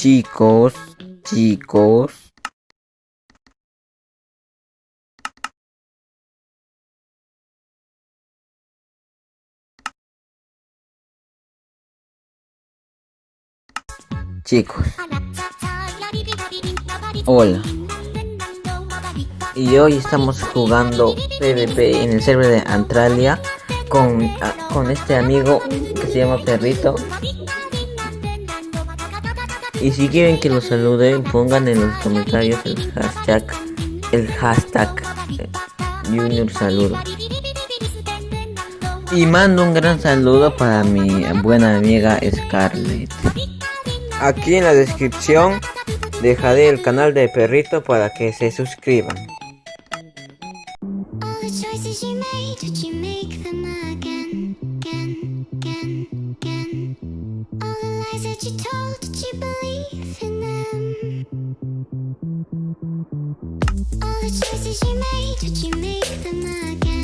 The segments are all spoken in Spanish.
chicos, chicos. Chicos. Hola. Y hoy estamos jugando PvP en el server de Antralia con, con este amigo que se llama Perrito. Y si quieren que lo saluden, pongan en los comentarios el hashtag, el hashtag eh, Junior Saludo. Y mando un gran saludo para mi buena amiga Scarlett. Aquí en la descripción dejaré el canal de Perrito para que se suscriban. That you told, did you believe in them? All the choices you made, did you make them again,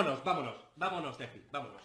vámonos, vámonos, vámonos de vámonos.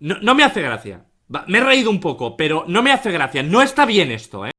No, no me hace gracia. Me he reído un poco, pero no me hace gracia. No está bien esto, ¿eh?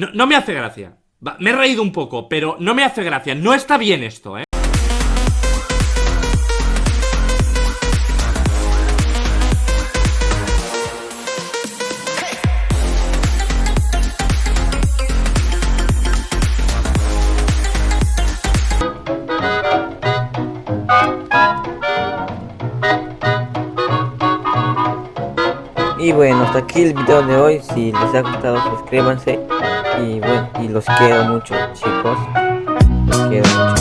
No, me hace gracia. Me he reído un poco, pero no me hace gracia. No está bien esto, ¿eh? Y bueno, hasta aquí el video de hoy. Si les ha gustado, suscríbanse. Y bueno, y los quiero mucho, chicos. Los quiero mucho.